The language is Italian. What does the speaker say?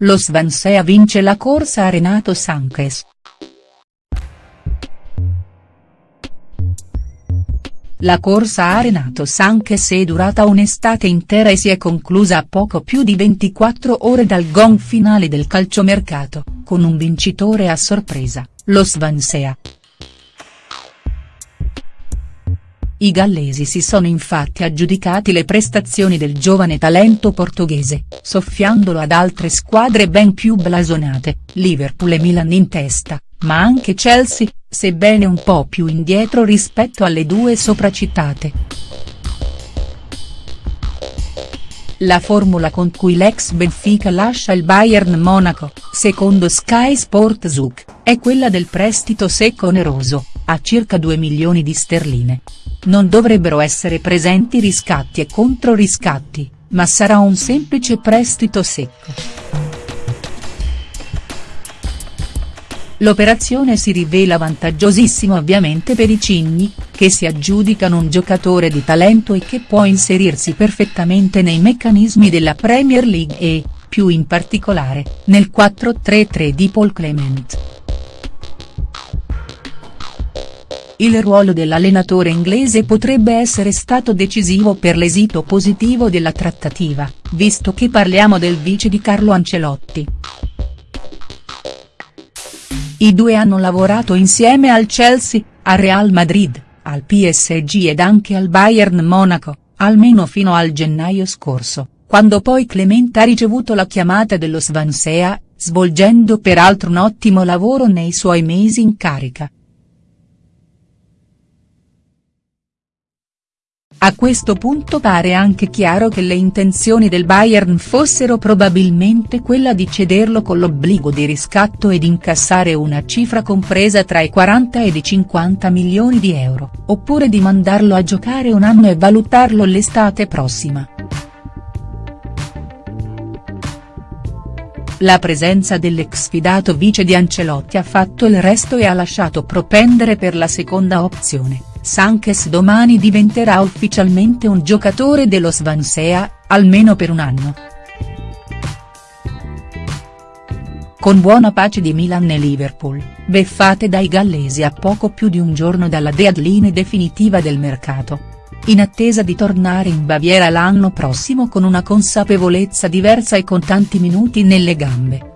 lo Swansea vince la corsa a Renato Sanchez. La corsa a Renato Sanchez è durata un'estate intera e si è conclusa a poco più di 24 ore dal gong finale del calciomercato, con un vincitore a sorpresa, lo Swansea. I gallesi si sono infatti aggiudicati le prestazioni del giovane talento portoghese, soffiandolo ad altre squadre ben più blasonate, Liverpool e Milan in testa, ma anche Chelsea, sebbene un po' più indietro rispetto alle due sopracitate. La formula con cui l'ex Benfica lascia il Bayern Monaco, secondo Sky Sport Zug, è quella del prestito secco oneroso, a circa 2 milioni di sterline. Non dovrebbero essere presenti riscatti e controriscatti, ma sarà un semplice prestito secco. L'operazione si rivela vantaggiosissima ovviamente per i Cigni, che si aggiudicano un giocatore di talento e che può inserirsi perfettamente nei meccanismi della Premier League e, più in particolare, nel 4-3-3 di Paul Clement. Il ruolo dell'allenatore inglese potrebbe essere stato decisivo per l'esito positivo della trattativa, visto che parliamo del vice di Carlo Ancelotti. I due hanno lavorato insieme al Chelsea, al Real Madrid, al PSG ed anche al Bayern Monaco, almeno fino al gennaio scorso, quando poi Clement ha ricevuto la chiamata dello Swansea, svolgendo peraltro un ottimo lavoro nei suoi mesi in carica. A questo punto pare anche chiaro che le intenzioni del Bayern fossero probabilmente quella di cederlo con l'obbligo di riscatto ed incassare una cifra compresa tra i 40 ed i 50 milioni di euro, oppure di mandarlo a giocare un anno e valutarlo l'estate prossima. La presenza dell'ex fidato vice di Ancelotti ha fatto il resto e ha lasciato propendere per la seconda opzione. Sanchez domani diventerà ufficialmente un giocatore dello Swansea, almeno per un anno. Con buona pace di Milan e Liverpool, beffate dai gallesi a poco più di un giorno dalla deadline definitiva del mercato. In attesa di tornare in Baviera l'anno prossimo con una consapevolezza diversa e con tanti minuti nelle gambe.